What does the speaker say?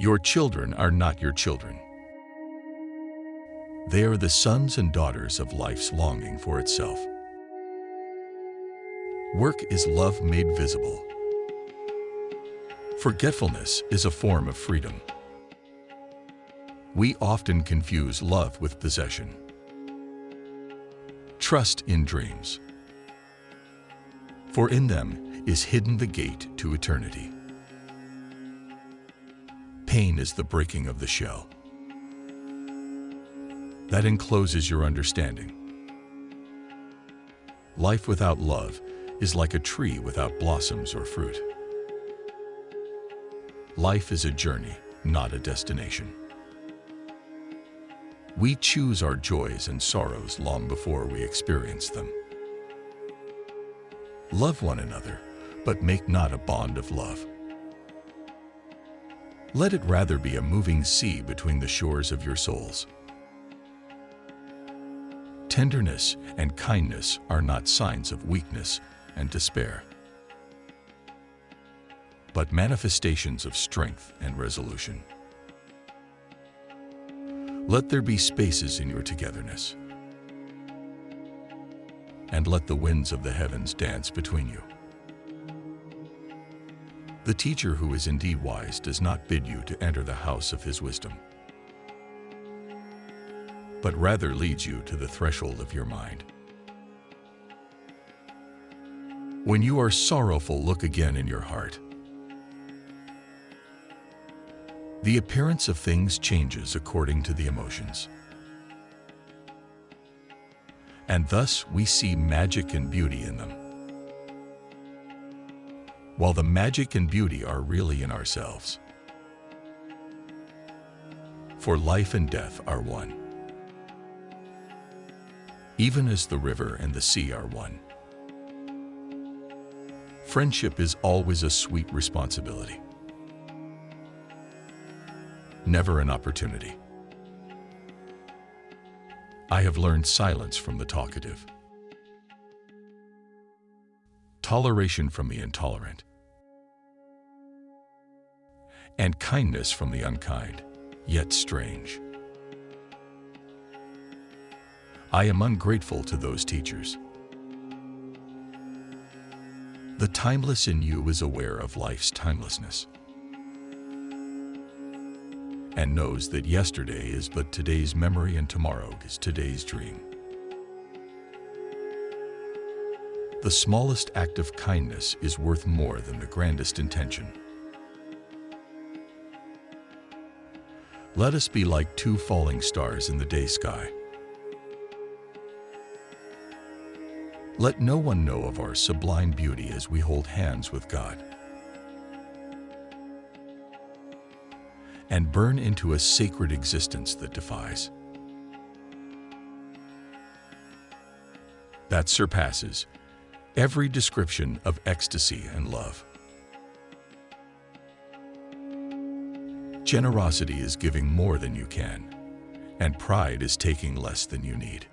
Your children are not your children. They are the sons and daughters of life's longing for itself. Work is love made visible. Forgetfulness is a form of freedom. We often confuse love with possession. Trust in dreams, for in them is hidden the gate to eternity. Pain is the breaking of the shell that encloses your understanding. Life without love is like a tree without blossoms or fruit. Life is a journey, not a destination. We choose our joys and sorrows long before we experience them. Love one another, but make not a bond of love. Let it rather be a moving sea between the shores of your souls. Tenderness and kindness are not signs of weakness and despair but manifestations of strength and resolution. Let there be spaces in your togetherness, and let the winds of the heavens dance between you. The teacher who is indeed wise does not bid you to enter the house of his wisdom, but rather leads you to the threshold of your mind. When you are sorrowful, look again in your heart The appearance of things changes according to the emotions. And thus we see magic and beauty in them. While the magic and beauty are really in ourselves. For life and death are one. Even as the river and the sea are one. Friendship is always a sweet responsibility never an opportunity. I have learned silence from the talkative, toleration from the intolerant, and kindness from the unkind, yet strange. I am ungrateful to those teachers. The timeless in you is aware of life's timelessness and knows that yesterday is but today's memory and tomorrow is today's dream. The smallest act of kindness is worth more than the grandest intention. Let us be like two falling stars in the day sky. Let no one know of our sublime beauty as we hold hands with God. and burn into a sacred existence that defies. That surpasses every description of ecstasy and love. Generosity is giving more than you can, and pride is taking less than you need.